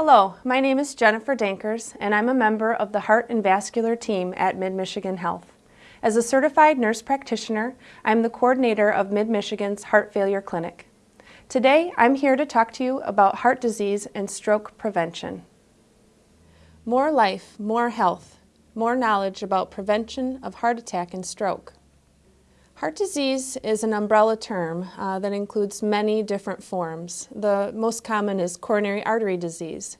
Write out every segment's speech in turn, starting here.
Hello, my name is Jennifer Dankers and I'm a member of the Heart and Vascular team at Mid-Michigan Health. As a certified nurse practitioner, I'm the coordinator of Mid-Michigan's Heart Failure Clinic. Today, I'm here to talk to you about heart disease and stroke prevention. More life, more health, more knowledge about prevention of heart attack and stroke. Heart disease is an umbrella term uh, that includes many different forms. The most common is coronary artery disease.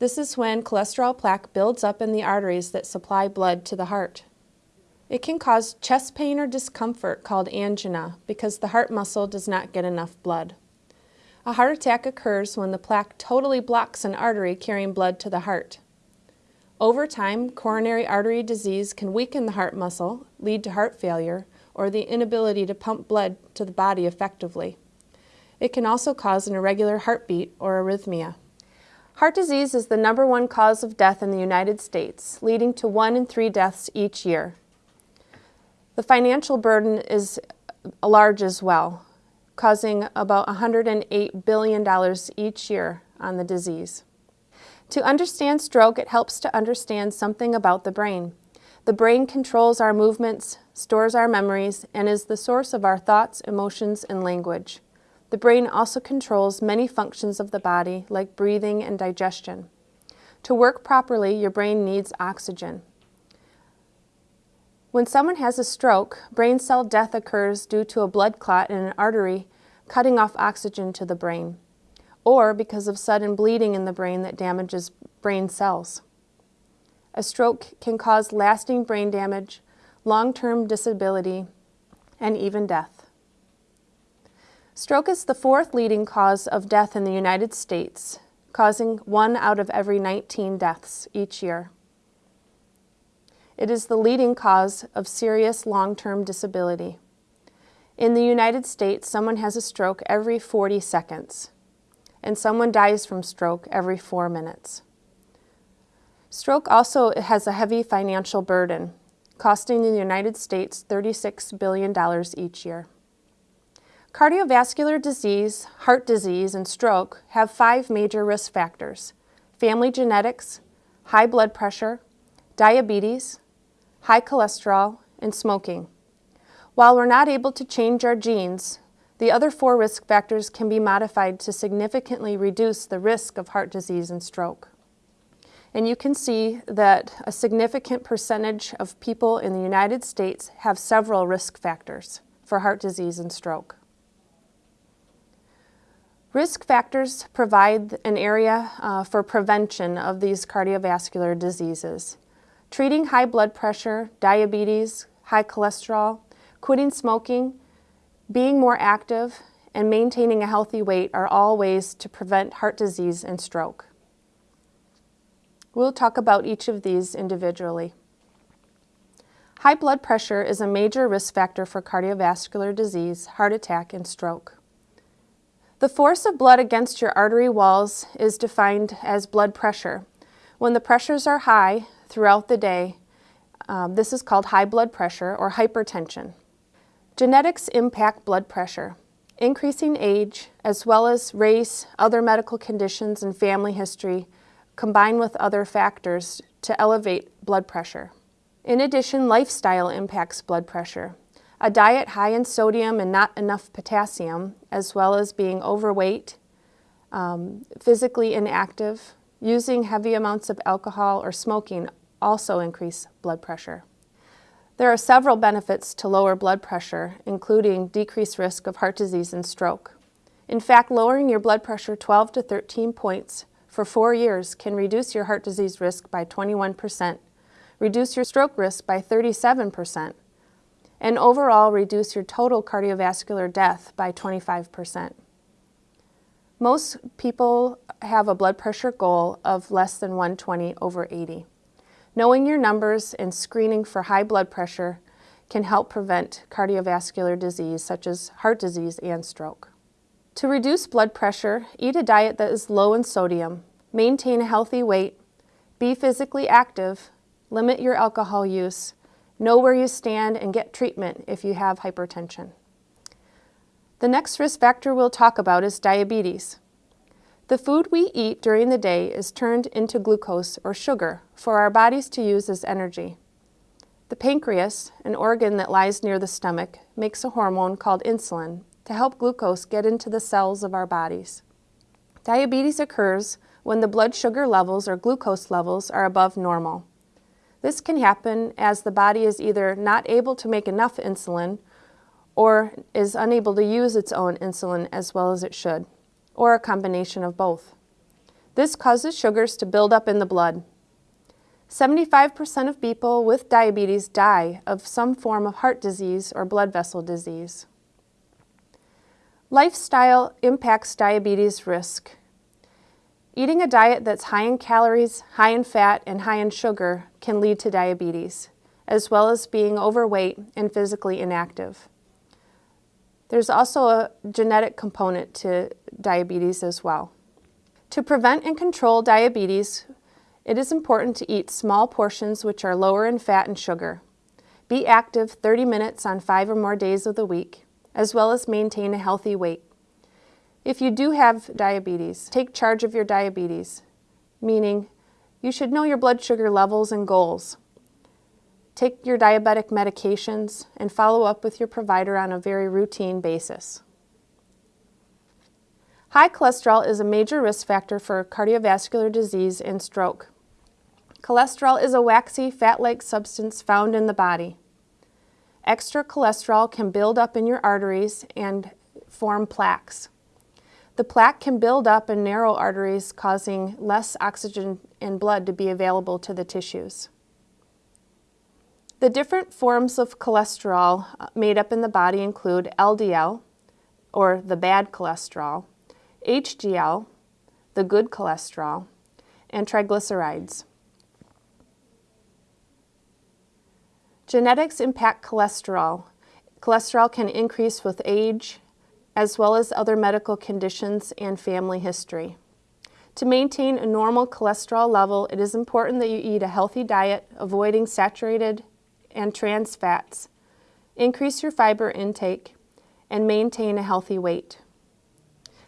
This is when cholesterol plaque builds up in the arteries that supply blood to the heart. It can cause chest pain or discomfort called angina because the heart muscle does not get enough blood. A heart attack occurs when the plaque totally blocks an artery carrying blood to the heart. Over time, coronary artery disease can weaken the heart muscle, lead to heart failure, or the inability to pump blood to the body effectively. It can also cause an irregular heartbeat or arrhythmia. Heart disease is the number one cause of death in the United States, leading to one in three deaths each year. The financial burden is uh, large as well, causing about $108 billion each year on the disease. To understand stroke, it helps to understand something about the brain. The brain controls our movements, stores our memories, and is the source of our thoughts, emotions, and language. The brain also controls many functions of the body, like breathing and digestion. To work properly, your brain needs oxygen. When someone has a stroke, brain cell death occurs due to a blood clot in an artery cutting off oxygen to the brain, or because of sudden bleeding in the brain that damages brain cells. A stroke can cause lasting brain damage, long-term disability, and even death. Stroke is the fourth leading cause of death in the United States, causing one out of every 19 deaths each year. It is the leading cause of serious long-term disability. In the United States, someone has a stroke every 40 seconds, and someone dies from stroke every four minutes. Stroke also has a heavy financial burden, costing the United States $36 billion each year. Cardiovascular disease, heart disease, and stroke have five major risk factors, family genetics, high blood pressure, diabetes, high cholesterol, and smoking. While we're not able to change our genes, the other four risk factors can be modified to significantly reduce the risk of heart disease and stroke. And you can see that a significant percentage of people in the United States have several risk factors for heart disease and stroke. Risk factors provide an area uh, for prevention of these cardiovascular diseases. Treating high blood pressure, diabetes, high cholesterol, quitting smoking, being more active, and maintaining a healthy weight are all ways to prevent heart disease and stroke. We'll talk about each of these individually. High blood pressure is a major risk factor for cardiovascular disease, heart attack, and stroke. The force of blood against your artery walls is defined as blood pressure. When the pressures are high throughout the day, um, this is called high blood pressure or hypertension. Genetics impact blood pressure. Increasing age, as well as race, other medical conditions, and family history combine with other factors to elevate blood pressure. In addition, lifestyle impacts blood pressure. A diet high in sodium and not enough potassium, as well as being overweight, um, physically inactive, using heavy amounts of alcohol or smoking also increase blood pressure. There are several benefits to lower blood pressure, including decreased risk of heart disease and stroke. In fact, lowering your blood pressure 12 to 13 points for four years can reduce your heart disease risk by 21%, reduce your stroke risk by 37%, and overall reduce your total cardiovascular death by 25%. Most people have a blood pressure goal of less than 120 over 80. Knowing your numbers and screening for high blood pressure can help prevent cardiovascular disease such as heart disease and stroke. To reduce blood pressure, eat a diet that is low in sodium, maintain a healthy weight, be physically active, limit your alcohol use, know where you stand, and get treatment if you have hypertension. The next risk factor we'll talk about is diabetes. The food we eat during the day is turned into glucose or sugar for our bodies to use as energy. The pancreas, an organ that lies near the stomach, makes a hormone called insulin to help glucose get into the cells of our bodies. Diabetes occurs when the blood sugar levels or glucose levels are above normal. This can happen as the body is either not able to make enough insulin or is unable to use its own insulin as well as it should, or a combination of both. This causes sugars to build up in the blood. 75% of people with diabetes die of some form of heart disease or blood vessel disease. Lifestyle impacts diabetes risk. Eating a diet that's high in calories, high in fat, and high in sugar can lead to diabetes, as well as being overweight and physically inactive. There's also a genetic component to diabetes as well. To prevent and control diabetes, it is important to eat small portions which are lower in fat and sugar. Be active 30 minutes on five or more days of the week, as well as maintain a healthy weight. If you do have diabetes, take charge of your diabetes, meaning you should know your blood sugar levels and goals. Take your diabetic medications and follow up with your provider on a very routine basis. High cholesterol is a major risk factor for cardiovascular disease and stroke. Cholesterol is a waxy, fat-like substance found in the body. Extra cholesterol can build up in your arteries and form plaques. The plaque can build up in narrow arteries, causing less oxygen and blood to be available to the tissues. The different forms of cholesterol uh, made up in the body include LDL, or the bad cholesterol, HDL, the good cholesterol, and triglycerides. Genetics impact cholesterol. Cholesterol can increase with age, as well as other medical conditions and family history. To maintain a normal cholesterol level, it is important that you eat a healthy diet, avoiding saturated and trans fats, increase your fiber intake, and maintain a healthy weight.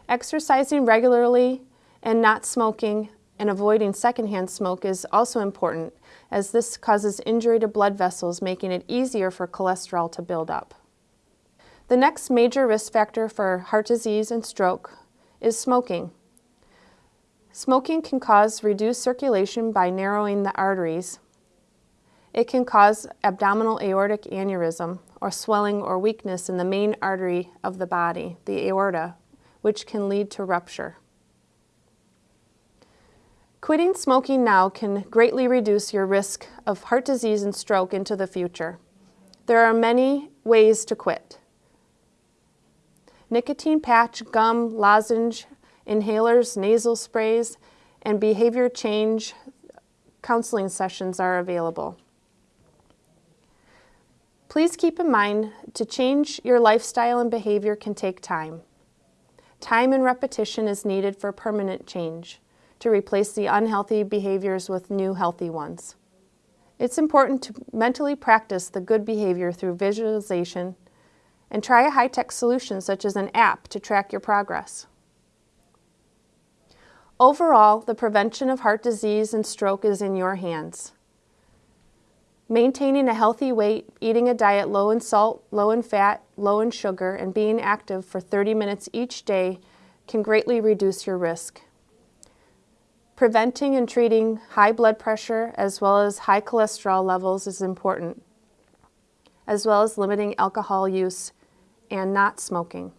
Exercising regularly and not smoking and avoiding secondhand smoke is also important as this causes injury to blood vessels, making it easier for cholesterol to build up. The next major risk factor for heart disease and stroke is smoking. Smoking can cause reduced circulation by narrowing the arteries. It can cause abdominal aortic aneurysm or swelling or weakness in the main artery of the body, the aorta, which can lead to rupture. Quitting smoking now can greatly reduce your risk of heart disease and stroke into the future. There are many ways to quit nicotine patch, gum, lozenge, inhalers, nasal sprays, and behavior change counseling sessions are available. Please keep in mind to change your lifestyle and behavior can take time. Time and repetition is needed for permanent change to replace the unhealthy behaviors with new healthy ones. It's important to mentally practice the good behavior through visualization and try a high-tech solution such as an app to track your progress. Overall, the prevention of heart disease and stroke is in your hands. Maintaining a healthy weight, eating a diet low in salt, low in fat, low in sugar, and being active for 30 minutes each day can greatly reduce your risk. Preventing and treating high blood pressure as well as high cholesterol levels is important, as well as limiting alcohol use and not smoking.